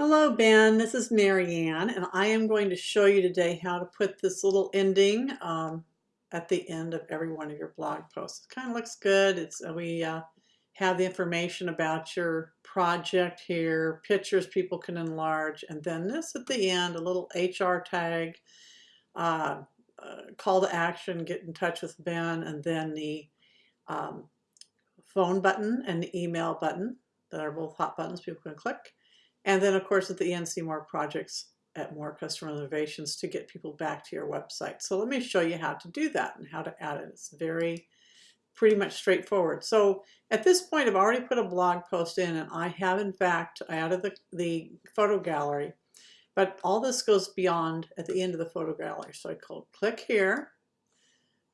Hello, Ben. This is Marianne, and I am going to show you today how to put this little ending um, at the end of every one of your blog posts. It kind of looks good. It's uh, We uh, have the information about your project here, pictures people can enlarge, and then this at the end, a little HR tag, uh, uh, call to action, get in touch with Ben, and then the um, phone button and the email button that are both hot buttons people can click. And then of course at the end see more projects at more customer innovations to get people back to your website. So let me show you how to do that and how to add it. It's very pretty much straightforward. So at this point I've already put a blog post in and I have in fact added the, the photo gallery but all this goes beyond at the end of the photo gallery. So I click here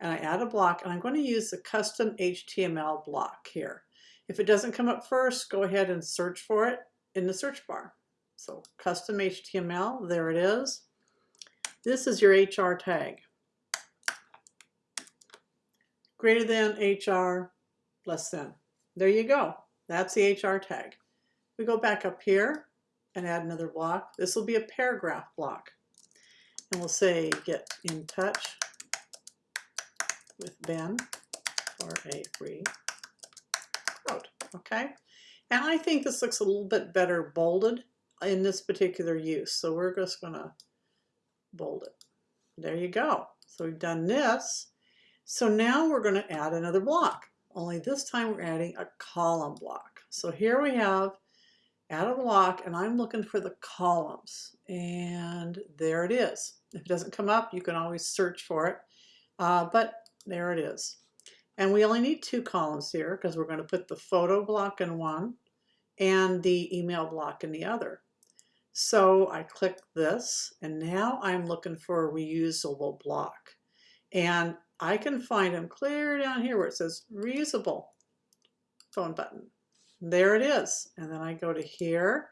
and I add a block and I'm going to use the custom HTML block here. If it doesn't come up first, go ahead and search for it in the search bar. So custom HTML, there it is. This is your HR tag. Greater than HR, less than. There you go. That's the HR tag. We go back up here and add another block. This will be a paragraph block. And we'll say get in touch with Ben for a free quote. Okay. And I think this looks a little bit better bolded in this particular use. So we're just going to bold it. There you go. So we've done this. So now we're going to add another block. Only this time we're adding a column block. So here we have add a block and I'm looking for the columns. And there it is. If it doesn't come up, you can always search for it. Uh, but there it is. And we only need two columns here because we're going to put the photo block in one and the email block in the other. So I click this and now I'm looking for a reusable block. And I can find them clear down here where it says reusable phone button. There it is. And then I go to here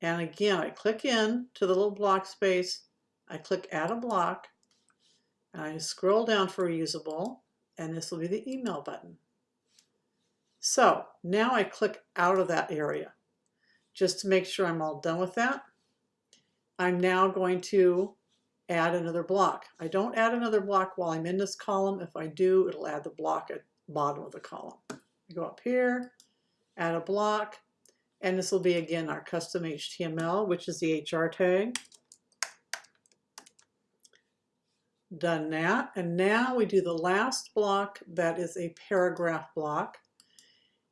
and again I click in to the little block space. I click add a block and I scroll down for reusable and this will be the email button. So now I click out of that area just to make sure I'm all done with that. I'm now going to add another block. I don't add another block while I'm in this column. If I do, it'll add the block at the bottom of the column. I go up here, add a block, and this will be again our custom HTML, which is the HR tag. Done that. And now we do the last block that is a paragraph block.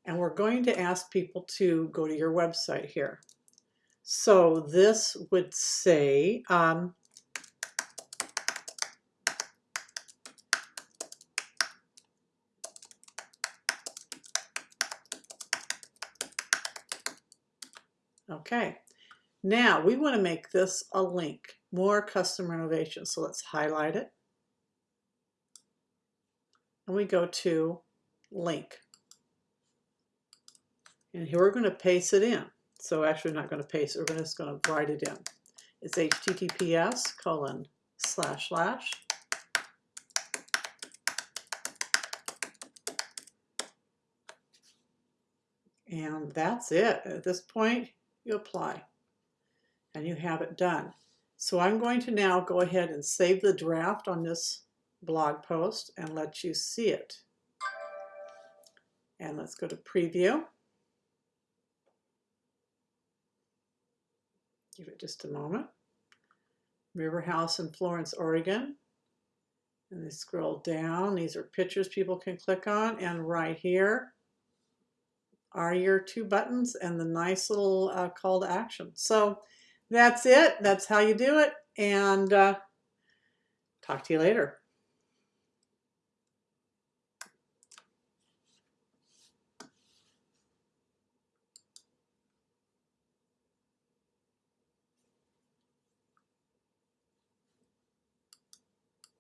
And we're going to ask people to go to your website here. So this would say, um, okay, now we want to make this a link more custom innovation. So let's highlight it. And we go to link. And here we're going to paste it in. So actually not going to paste it, we're just going to write it in. It's https colon slash slash and that's it. At this point, you apply and you have it done. So I'm going to now go ahead and save the draft on this blog post and let you see it. And let's go to preview. Give it just a moment. River House in Florence, Oregon. And they scroll down. These are pictures people can click on. And right here are your two buttons and the nice little uh, call to action. So that's it. That's how you do it. And uh, talk to you later.